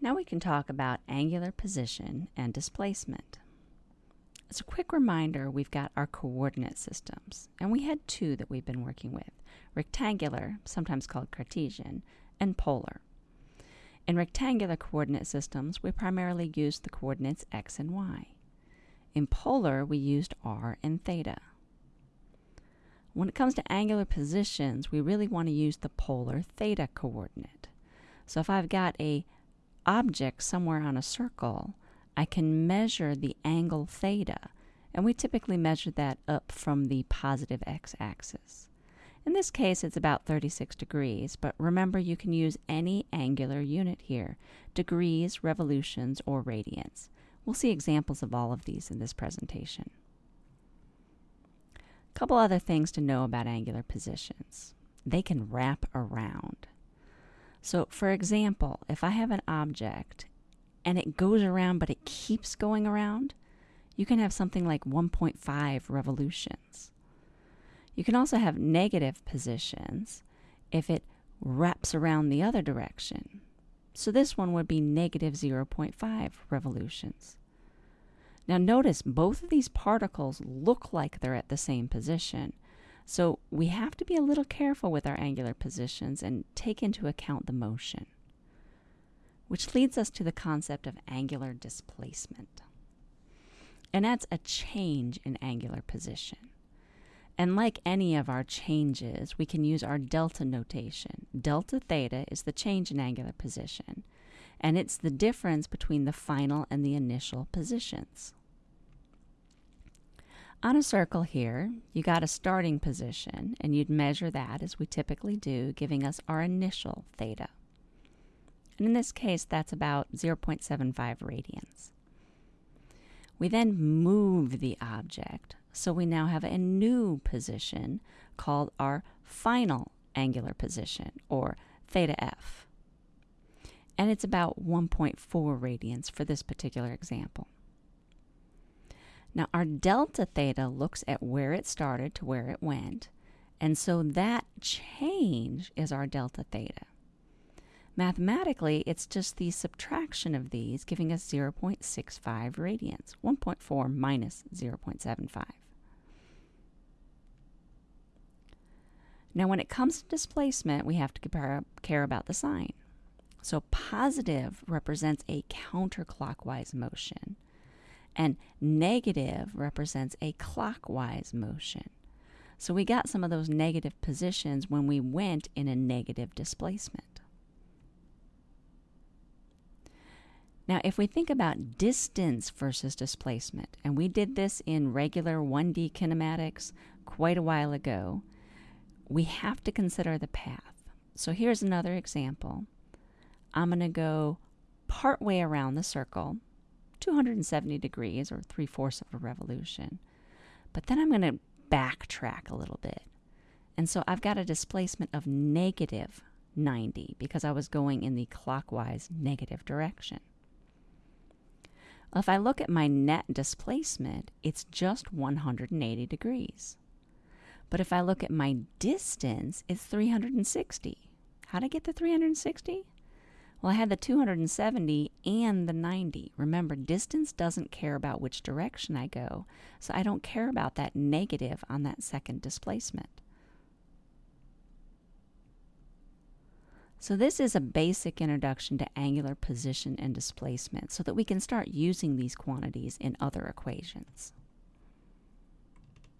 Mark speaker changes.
Speaker 1: Now we can talk about angular position and displacement. As a quick reminder, we've got our coordinate systems, and we had two that we've been working with rectangular, sometimes called Cartesian, and polar. In rectangular coordinate systems, we primarily used the coordinates x and y. In polar, we used r and theta. When it comes to angular positions, we really want to use the polar theta coordinate. So if I've got a object somewhere on a circle, I can measure the angle theta, and we typically measure that up from the positive x-axis. In this case, it's about 36 degrees, but remember you can use any angular unit here, degrees, revolutions, or radians. We'll see examples of all of these in this presentation. A couple other things to know about angular positions. They can wrap around. So, for example, if I have an object and it goes around but it keeps going around, you can have something like 1.5 revolutions. You can also have negative positions if it wraps around the other direction. So this one would be negative 0.5 revolutions. Now notice both of these particles look like they're at the same position, so we have to be a little careful with our angular positions and take into account the motion. Which leads us to the concept of angular displacement. And that's a change in angular position. And like any of our changes, we can use our delta notation. Delta theta is the change in angular position, and it's the difference between the final and the initial positions. On a circle here, you got a starting position, and you'd measure that as we typically do, giving us our initial theta. And in this case, that's about 0.75 radians. We then move the object, so we now have a new position called our final angular position, or theta f. And it's about 1.4 radians for this particular example. Now, our delta theta looks at where it started to where it went, and so that change is our delta theta. Mathematically, it's just the subtraction of these, giving us 0.65 radians, 1.4 minus 0.75. Now, when it comes to displacement, we have to care about the sign. So positive represents a counterclockwise motion, and negative represents a clockwise motion. So we got some of those negative positions when we went in a negative displacement. Now, if we think about distance versus displacement, and we did this in regular 1D kinematics quite a while ago, we have to consider the path. So here's another example. I'm going to go part way around the circle, 270 degrees or three fourths of a revolution. But then I'm going to backtrack a little bit. And so I've got a displacement of negative 90 because I was going in the clockwise negative direction. If I look at my net displacement, it's just 180 degrees. But if I look at my distance, it's 360. How did I get to 360? Well, I had the 270 and the 90. Remember, distance doesn't care about which direction I go, so I don't care about that negative on that second displacement. So this is a basic introduction to angular position and displacement so that we can start using these quantities in other equations.